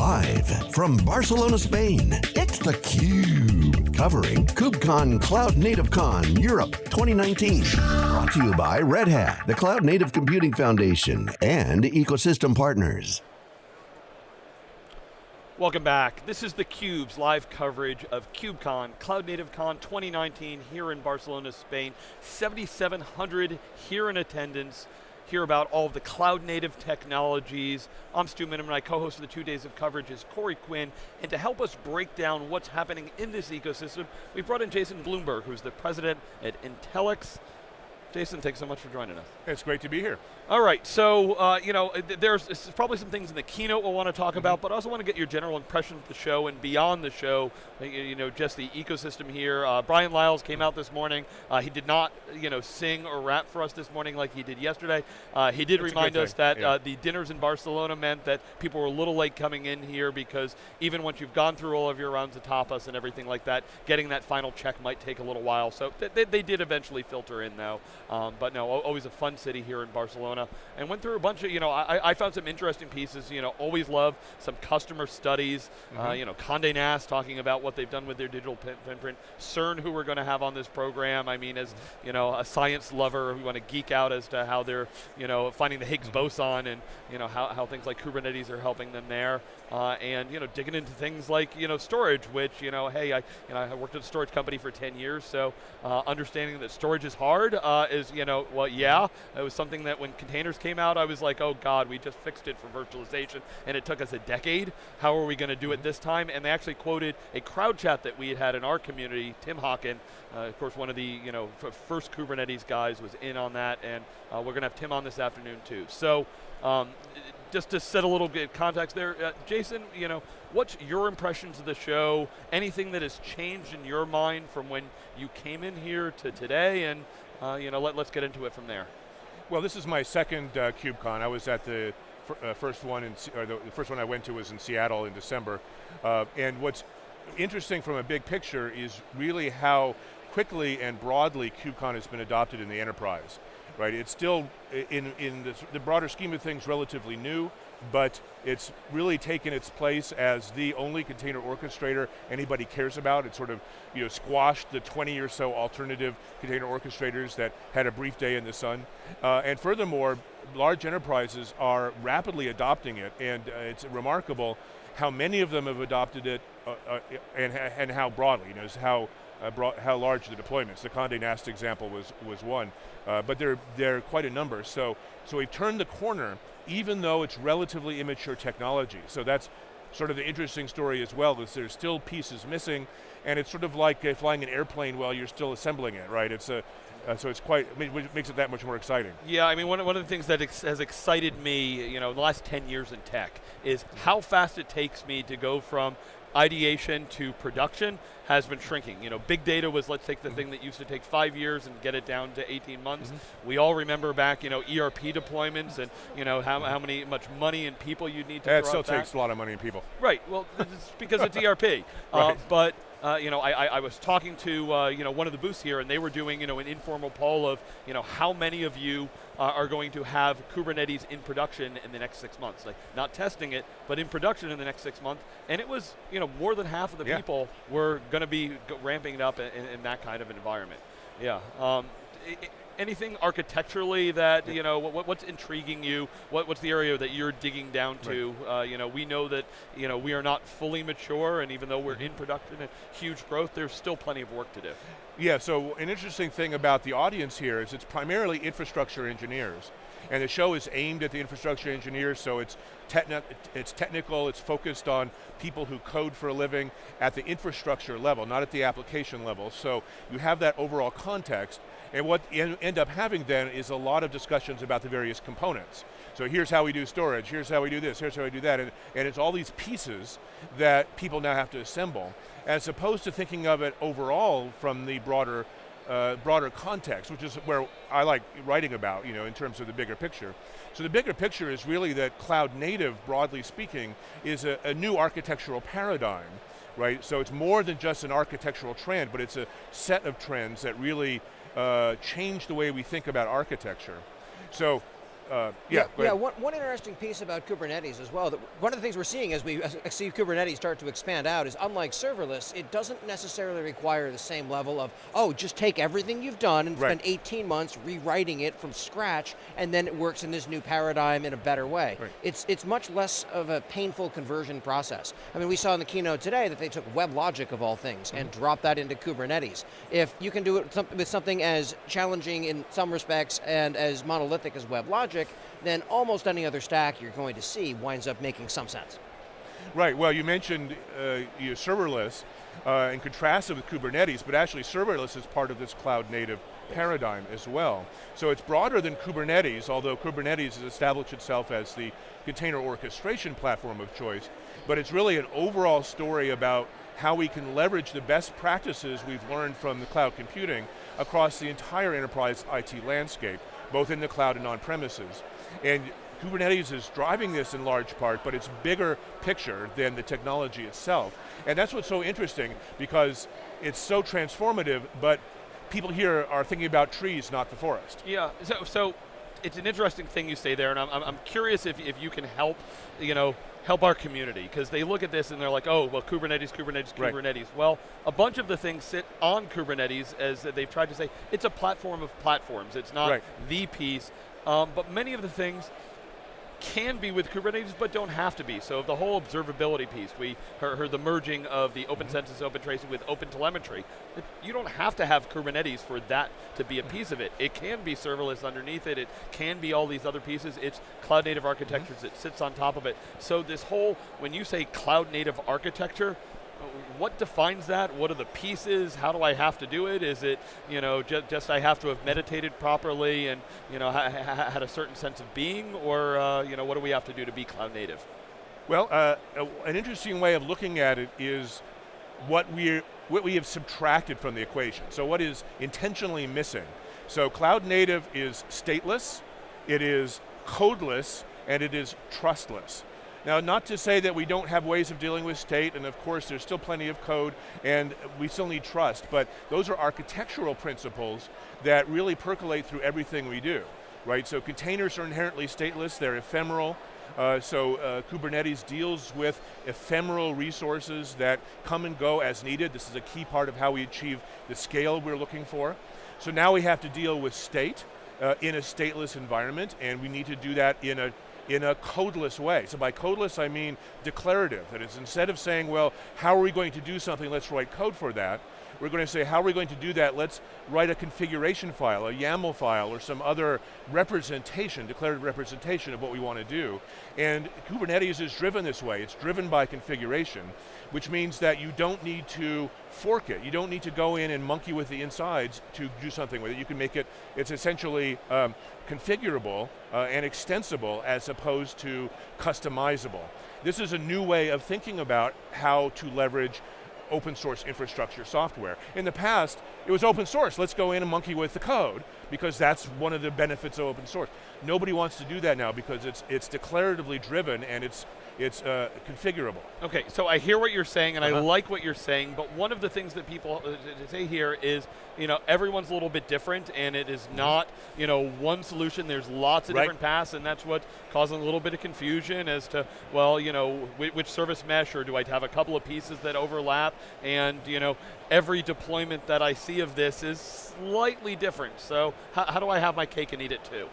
Live from Barcelona, Spain, it's theCUBE. Covering KubeCon Cloud Native Con Europe 2019. Brought to you by Red Hat, the Cloud Native Computing Foundation, and ecosystem partners. Welcome back. This is theCUBE's live coverage of KubeCon, Cloud Native Con 2019 here in Barcelona, Spain. 7,700 here in attendance hear about all of the cloud native technologies. I'm Stu Miniman, my co-host of the two days of coverage is Corey Quinn, and to help us break down what's happening in this ecosystem, we brought in Jason Bloomberg, who's the president at Intellyx. Jason, thanks so much for joining us. It's great to be here. All right, so uh, you know, there's, probably some things in the keynote we'll want to talk mm -hmm. about, but I also want to get your general impression of the show and beyond the show. You know, just the ecosystem here. Uh, Brian Liles came out this morning. Uh, he did not, you know, sing or rap for us this morning like he did yesterday. Uh, he did That's remind us that yeah. Uh, the dinners in Barcelona meant that people were a little late coming in here because even once you've gone through all of your rounds of tapas and everything like that, getting that final check might take a little while. So th they, they, did eventually filter in though. Um, but no, always a fun city here in Barcelona. And went through a bunch of, you know, I, I found some interesting pieces, you know, always love some customer studies, mm -hmm. uh, mm-hmm. you know, Condé Nast talking about what they've done with their digital print. CERN, who we're going to have on this program, I mean, as, mm-hmm. you know, a science lover who want to geek out as to how they're, you know, finding the Higgs mm-hmm. boson and, you know, how, how things like Kubernetes are helping them there. Uh, and, you know, digging into things like, you know, storage, which, you know, hey, I, you know, I worked at a storage company for 10 years, so uh, understanding that storage is hard uh, is, you know, well, yeah, it was something that when containers came out, I was like, oh God, we just fixed it for virtualization, and it took us a decade. How are we going to do it this time? And they actually quoted a crowd chat that we had had in our community, Tim Hockin, uh, of course, one of the you know first Kubernetes guys was in on that, and uh, we're going to have Tim on this afternoon too. So, um, just to set a little bit of context there, uh, Jason, you know, what's your impressions of the show? Anything that has changed in your mind from when you came in here to today, and uh, you know, let, let's get into it from there. Well, this is my second uh, KubeCon. I was at the uh, first one, in, or the first one I went to was in Seattle in December. Uh, and what's interesting from a big picture is really how quickly and broadly KubeCon has been adopted in the enterprise. Right, it's still, in, in the, the broader scheme of things, relatively new, but it's really taken its place as the only container orchestrator anybody cares about. It sort of you know, squashed the 20 or so alternative container orchestrators that had a brief day in the sun. Uh, and furthermore, large enterprises are rapidly adopting it, and uh, it's remarkable how many of them have adopted it uh, uh and, and how broadly, you know, how uh, broad, how large the deployments. The Condé Nast example was, was one, uh, but they're, they're quite a number. So, so we've turned the corner even though it's relatively immature technology. So that's sort of the interesting story as well, is there's still pieces missing, and it's sort of like uh, flying an airplane while you're still assembling it, right? It's a, uh, so it's quite, it makes it that much more exciting. Yeah, I mean, one, one of the things that ex has excited me, you know, the last 10 years in tech, is how fast it takes me to go from ideation to production has been shrinking. You know, big data was let's take the mm -hmm. thing that used to take five years and get it down to 18 months. Mm -hmm. We all remember back, you know, ERP deployments and you know how, how many much money and people you need to. It still takes a lot of money and people. Right. Well, it's because it's ERP. right. Uh, but uh, you know, I, I, was talking to uh, you know one of the booths here, and they were doing you know an informal poll of you know how many of you uh, are going to have Kubernetes in production in the next six months, like not testing it, but in production in the next six months, and it was you know more than half of the yeah. people were going to be ramping it up in, in, that kind of environment. Yeah. Um, it, anything architecturally that you know what, what's intriguing you? What, what's the area that you're digging down to? Right. Uh, you know, we know that you know we are not fully mature, and even though we're in production and huge growth, there's still plenty of work to do. Yeah. So an interesting thing about the audience here is it's primarily infrastructure engineers. And the show is aimed at the infrastructure engineers, so it's, techni it's technical, it's focused on people who code for a living at the infrastructure level, not at the application level. So you have that overall context, and what you end up having then is a lot of discussions about the various components. So here's how we do storage, here's how we do this, here's how we do that, and, and it's all these pieces that people now have to assemble, as opposed to thinking of it overall from the broader uh, broader context, which is where I like writing about, you know, in terms of the bigger picture. So the bigger picture is really that cloud native, broadly speaking, is a, a new architectural paradigm, right? So it's more than just an architectural trend, but it's a set of trends that really uh, change the way we think about architecture. So uh, yeah, go yeah. One, one interesting piece about Kubernetes as well. That one of the things we're seeing as we see Kubernetes start to expand out is, unlike serverless, it doesn't necessarily require the same level of oh, just take everything you've done and Right. spend 18 months rewriting it from scratch, and then it works in this new paradigm in a better way. Right. It's it's much less of a painful conversion process. I mean, we saw in the keynote today that they took WebLogic of all things and Mm-hmm. dropped that into Kubernetes. If you can do it with something as challenging in some respects and as monolithic as WebLogic, then almost any other stack you're going to see winds up making some sense. Right, well you mentioned uh, serverless uh, and contrasted with Kubernetes, but actually serverless is part of this cloud native paradigm as well. So it's broader than Kubernetes, although Kubernetes has established itself as the container orchestration platform of choice, but it's really an overall story about how we can leverage the best practices we've learned from the cloud computing across the entire enterprise IT landscape, both in the cloud and on premises. And Kubernetes is driving this in large part, but it's bigger picture than the technology itself. And that's what's so interesting because it's so transformative, but people here are thinking about trees, not the forest. Yeah, so, so it's an interesting thing you say there, and I'm, I'm- curious if, if you can help, you know, help our community, because they look at this and they're like, oh, well, Kubernetes, Kubernetes, Right. Kubernetes. Well, a bunch of the things sit on Kubernetes, as they've tried to say, it's a platform of platforms. It's not Right. the piece, um, but many of the things can be with Kubernetes, but don't have to be. So the whole observability piece, we heard, the merging of the Open mm-hmm. Census, Open Tracing with Open Telemetry. You don't have to have Kubernetes for that to be a mm-hmm. piece of it. It can be serverless underneath it. It can be all these other pieces. It's cloud native mm-hmm. architectures. It sits on top of it. So this whole, when you say cloud native architecture, what defines that? What are the pieces? How do I have to do it? Is it, you know, ju- just I have to have meditated properly and, you know, ha- ha- had a certain sense of being, or, uh, you know, what do we have to do to be cloud native? Well, uh, an interesting way of looking at it is what we what we have subtracted from the equation. So what is intentionally missing? So cloud native is stateless, it is codeless, and it is trustless. Now, not to say that we don't have ways of dealing with state, and of course there's still plenty of code, and we still need trust, but those are architectural principles that really percolate through everything we do, right? So containers are inherently stateless, they're ephemeral, uh, so uh, Kubernetes deals with ephemeral resources that come and go as needed. This is a key part of how we achieve the scale we're looking for. So now we have to deal with state uh, in a stateless environment, and we need to do that in a in a codeless way. So by codeless, I mean declarative. That is, instead of saying, well, how are we going to do something, let's write code for that, we're going to say, how are we going to do that? Let's write a configuration file, a YAML file, or some other representation, declarative representation of what we want to do. And Kubernetes is driven this way. It's driven by configuration, which means that you don't need to fork it. You don't need to go in and monkey with the insides to do something with it. You can make it, it's essentially um, configurable uh, and extensible as opposed to customizable. This is a new way of thinking about how to leverage open source infrastructure software. In the past, it was open source, let's go in and monkey with the code, because that's one of the benefits of open source. Nobody wants to do that now because it's, it's declaratively driven and it's, it's uh, configurable. Okay, so I hear what you're saying, and I Uh-huh. like what you're saying. But one of the things that people uh, say here is, you know, everyone's a little bit different, and it is not, you know, one solution. There's lots of Right. different paths, and that's what causing a little bit of confusion as to, well, you know, which, which service mesh, or do I have a couple of pieces that overlap? And you know, every deployment that I see of this is slightly different. So how, do I have my cake and eat it too?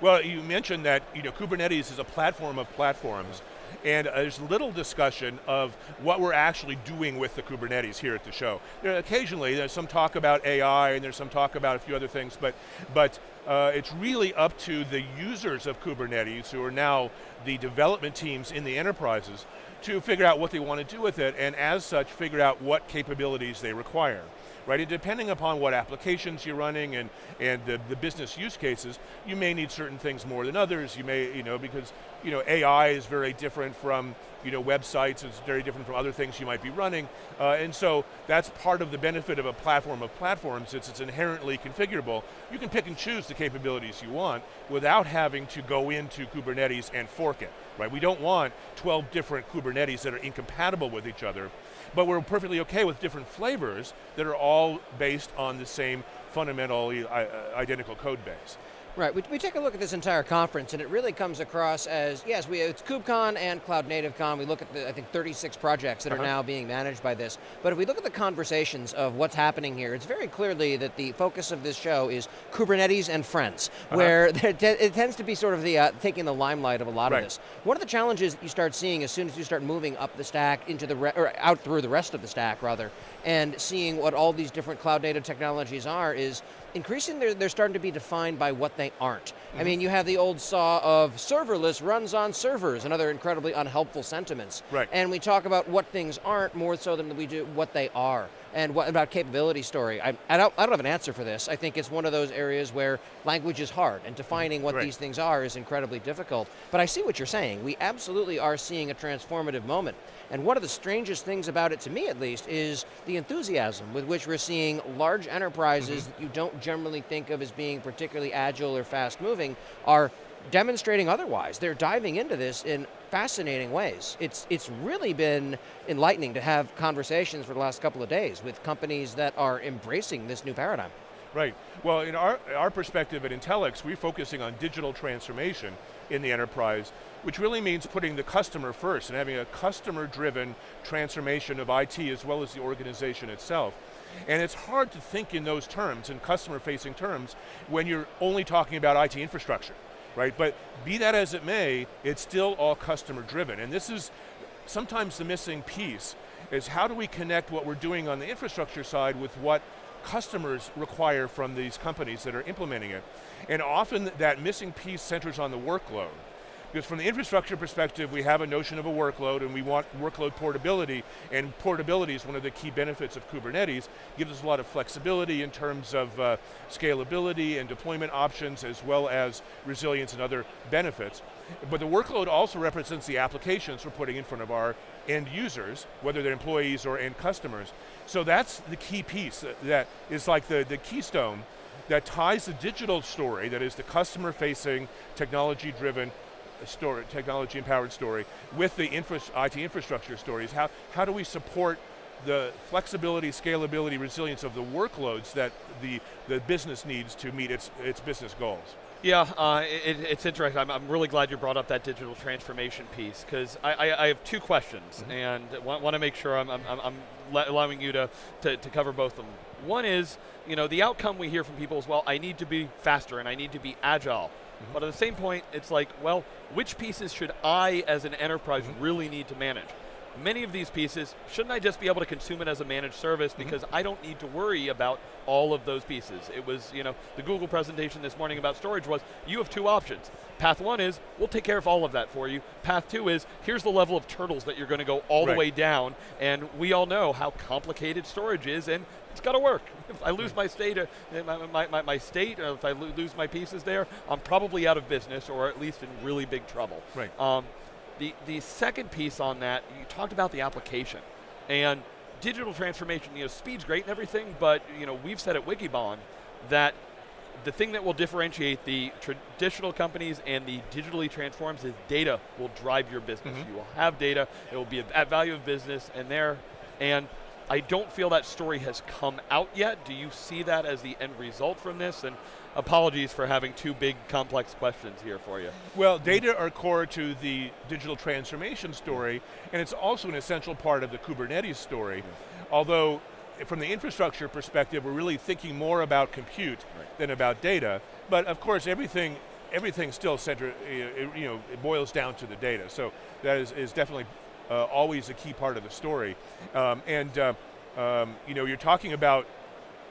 Well, you mentioned that you know Kubernetes is a platform of platforms, and uh, there's little discussion of what we're actually doing with the Kubernetes here at the show. Occasionally, there's some talk about AI, and there's some talk about a few other things, but but uh, it's really up to the users of Kubernetes, who are now the development teams in the enterprises, to figure out what they want to do with it, and as such, figure out what capabilities they require right? And depending upon what applications you're running and, and the, the business use cases, you may need certain things more than others. You may, you know, because, you know, AI is very different from, you know, websites, it's very different from other things you might be running. Uh, and so that's part of the benefit of a platform of platforms, it's, it's inherently configurable. You can pick and choose the capabilities you want without having to go into Kubernetes and fork it, right? We don't want 12 different Kubernetes that are incompatible with each other but we're perfectly okay with different flavors that are all based on the same fundamentally uh, identical code base. Right, we, we take a look at this entire conference and it really comes across as, yes, we, it's KubeCon and Cloud Native Con. We look at the, I think, 36 projects that uh -huh. are uh-huh. now being managed by this. But if we look at the conversations of what's happening here, it's very clearly that the focus of this show is Kubernetes and friends, uh -huh. where it tends to be sort of the uh, taking the limelight of a lot right. of this. One of the challenges that you start seeing as soon as you start moving up the stack into the, or out through the rest of the stack rather, and seeing what all these different cloud native technologies are is increasingly they're, they're starting to be defined by what they aren't. Mm -hmm. I mm-hmm. mean, you have the old saw of serverless runs on servers and other incredibly unhelpful sentiments. Right. And we talk about what things aren't more so than we do what they are. And what about capability story? I, I, don't, I don't have an answer for this. I think it's one of those areas where language is hard and defining what right. these things are is incredibly difficult. But I see what you're saying. We absolutely are seeing a transformative moment. And one of the strangest things about it, to me at least, is the enthusiasm with which we're seeing large enterprises mm -hmm. that you don't generally think of as being particularly agile or fast moving are demonstrating otherwise. They're diving into this in fascinating ways. It's, it's really been enlightening to have conversations for the last couple of days with companies that are embracing this new paradigm. Right. Well, in our, our perspective at Intellyx, we're focusing on digital transformation in the enterprise, which really means putting the customer first and having a customer-driven transformation of IT as well as the organization itself. And it's hard to think in those terms, in customer-facing terms, when you're only talking about IT infrastructure right? But be that as it may, it's still all customer driven. And this is sometimes the missing piece, is how do we connect what we're doing on the infrastructure side with what customers require from these companies that are implementing it. And often that missing piece centers on the workload. Because from the infrastructure perspective, we have a notion of a workload and we want workload portability, and portability is one of the key benefits of Kubernetes. gives us a lot of flexibility in terms of uh, scalability and deployment options, as well as resilience and other benefits. But the workload also represents the applications we're putting in front of our end users, whether they're employees or end customers. So that's the key piece that, is like the, the keystone that ties the digital story, that is the customer-facing, technology-driven story, technology empowered story with the infra IT infrastructure stories. How, how do we support the flexibility, scalability, resilience of the workloads that the, the business needs to meet its, its business goals? Yeah, uh, it, it's interesting. I'm, I'm, really glad you brought up that digital transformation piece because I, I, I, have two questions mm -hmm. and want, want to make sure I'm, I'm, I'm allowing you to, to, to, cover both of them. One is, you know, the outcome we hear from people is, well, I need to be faster and I need to be agile. -hmm. But at the same point, it's like, well, which pieces should I, as an enterprise, really need to manage? Many of these pieces, shouldn't I just be able to consume it as a managed service mm-hmm. because mm -hmm. I don't need to worry about all of those pieces. It was, you know, the Google presentation this morning about storage was, you have two options. Path one is, we'll take care of all of that for you. Path two is, here's the level of turtles that you're going to go all right. the way down, and we all know how complicated storage is, and it's got to work. If I lose my state, uh, my, my, my, state, uh, if I lo lose my pieces there, I'm probably out of business or at least in really big trouble. Right. Um, the, the second piece on that, you talked about the application. And digital transformation, you know, speed's great and everything, but you know, we've said at Wikibon that the thing that will differentiate the traditional companies and the digitally transforms is data will drive your business. Mm -hmm. You will have data, it will be at value of business and there, and I don't feel that story has come out yet. Do you see that as the end result from this? And apologies for having two big complex questions here for you. Well, data are core to the digital transformation story, and it's also an essential part of the Kubernetes story. Although, from the infrastructure perspective, we're really thinking more about compute right. than about data. But of course, everything everything still center, you know, it boils down to the data. So that is, is definitely uh, always a key part of the story. Um, and uh, um, you know, you're talking about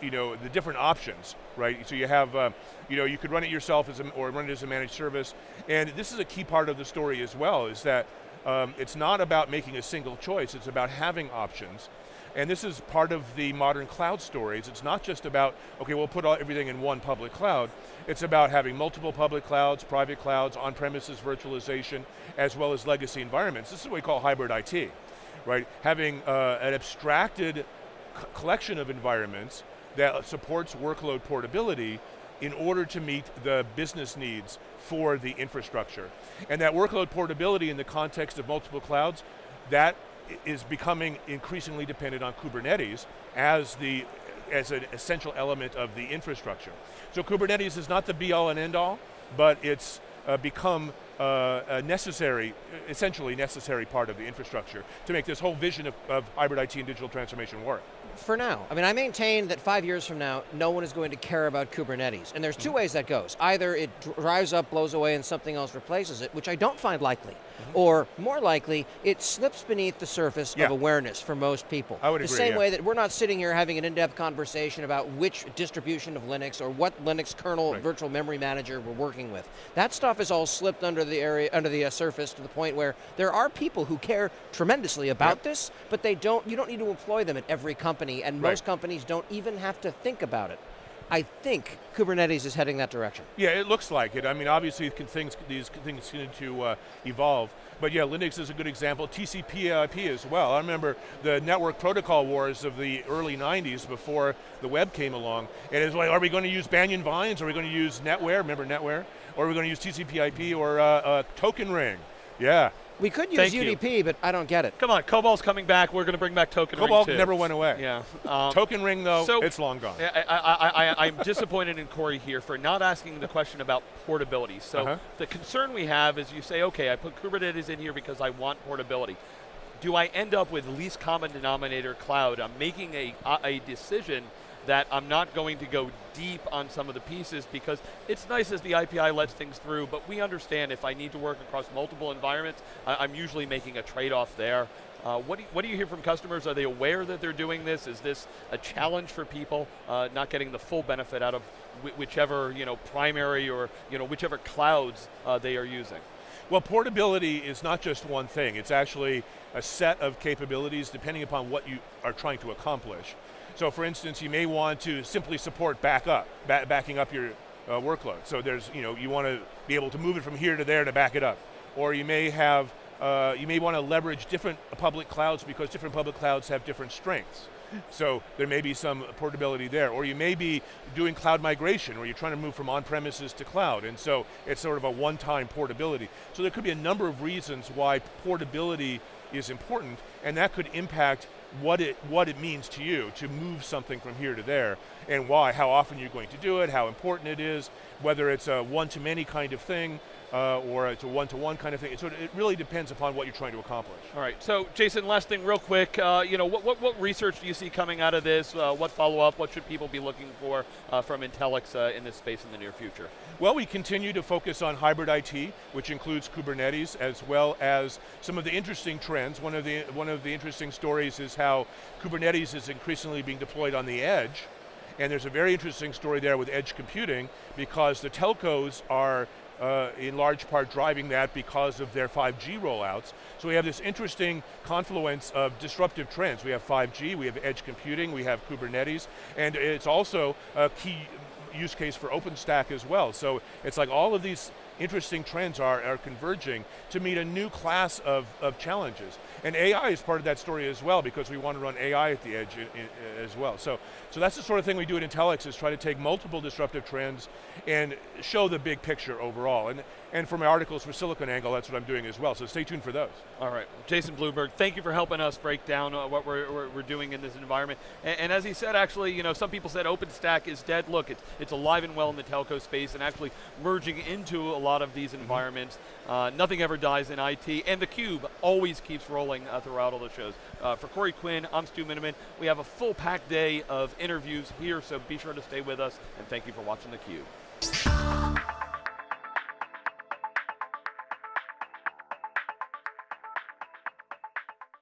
you know the different options, right? So you have, uh, you know, you could run it yourself as a, or run it as a managed service, and this is a key part of the story as well. Is that um, it's not about making a single choice; it's about having options. And this is part of the modern cloud stories. It's not just about, okay, we'll put all, everything in one public cloud. It's about having multiple public clouds, private clouds, on-premises virtualization, as well as legacy environments. This is what we call hybrid IT, right? Having uh, an abstracted collection of environments that supports workload portability in order to meet the business needs for the infrastructure. And that workload portability in the context of multiple clouds, that is becoming increasingly dependent on Kubernetes as the as an essential element of the infrastructure. So Kubernetes is not the be all and end all, but it's uh, become uh, a necessary, essentially necessary part of the infrastructure to make this whole vision of, of hybrid IT and digital transformation work for now. I mean, I maintain that five years from now, no one is going to care about Kubernetes. And there's two mm ways that goes. Either it drives up, blows away, and something else replaces it, which I don't find likely. Mm -hmm. Or more likely, it slips beneath the surface yeah. of awareness for most people. I would the agree, same yeah. way that we're not sitting here having an in-depth conversation about which distribution of Linux or what Linux kernel right. virtual memory manager we're working with. That stuff is all slipped under the area, under the uh, surface to the point where there are people who care tremendously about yep. this, but they don't. You don't need to employ them at every company, and right. most companies don't even have to think about it. I think Kubernetes is heading that direction. Yeah, it looks like it. I mean, obviously things, these things continue to uh, evolve. But yeah, Linux is a good example. TCP IP as well. I remember the network protocol wars of the early 90s before the web came along. And it's like, are we going to use Banyan Vines? Are we going to use NetWare? Remember NetWare? Or are we going to use TCP IP or uh, uh, Token Ring? Yeah, we could use Thank UDP, you. but I don't get it. Come on, COBOL's coming back. We're going to bring back Token Cobalt Ring too. never went away. Yeah. Um, token Ring, though, so it's long gone. I, am disappointed in Corey here for not asking the question about portability. So uh -huh. the concern we have is you say, okay, I put Kubernetes in here because I want portability. Do I end up with least common denominator cloud? I'm making a, a decision that I'm not going to go deep on some of the pieces because it's nice as the IPI lets things through, but we understand if I need to work across multiple environments, I am usually making a trade-off there. Uh, what, do you, what do you hear from customers? Are they aware that they're doing this? Is this a challenge for people uh, not getting the full benefit out of whichever you know primary or you know whichever clouds uh, they are using? Well, portability is not just one thing. It's actually a set of capabilities depending upon what you are trying to accomplish. So for instance, you may want to simply support backup, ba backing up your uh, workload. So there's, you know, you want to be able to move it from here to there to back it up. Or you may have, uh, you may want to leverage different public clouds because different public clouds have different strengths. So there may be some portability there. Or you may be doing cloud migration where you're trying to move from on-premises to cloud. And so it's sort of a one-time portability. So there could be a number of reasons why portability is important and that could impact what it, what it means to you to move something from here to there and why, how often you're going to do it, how important it is, whether it's a one-to-many kind of thing uh, or it's a one-to-one -one kind of thing. So it really depends upon what you're trying to accomplish. All right, so Jason, last thing real quick, uh, you know, what, what, what, research do you see coming out of this? Uh, what follow-up, what should people be looking for uh, from Intellyx uh, in this space in the near future? Well, we continue to focus on hybrid IT, which includes Kubernetes, as well as some of the interesting trends. One of the, one of the interesting stories is how Kubernetes is increasingly being deployed on the edge, and there's a very interesting story there with edge computing because the telcos are uh, in large part driving that because of their 5G rollouts. So we have this interesting confluence of disruptive trends. We have 5G, we have edge computing, we have Kubernetes, and it's also a key use case for OpenStack as well. So it's like all of these interesting trends are, are converging to meet a new class of, of challenges. And AI is part of that story as well because we want to run AI at the edge in, in, as well. So, so that's the sort of thing we do at Intellyx is try to take multiple disruptive trends and show the big picture overall. And, and for my articles for SiliconANGLE, that's what I'm doing as well. So stay tuned for those. All right, Jason Bloomberg, thank you for helping us break down uh, what we're, we're, doing in this environment. And, and, as he said, actually, you know, some people said OpenStack is dead. Look, it's, it's alive and well in the telco space and actually merging into a lot of these mm-hmm. environments. Uh, nothing ever dies in IT, and theCUBE always keeps rolling uh, throughout all the shows. Uh, for Corey Quinn, I'm Stu Miniman. We have a full packed day of interviews here, so be sure to stay with us, and thank you for watching theCUBE.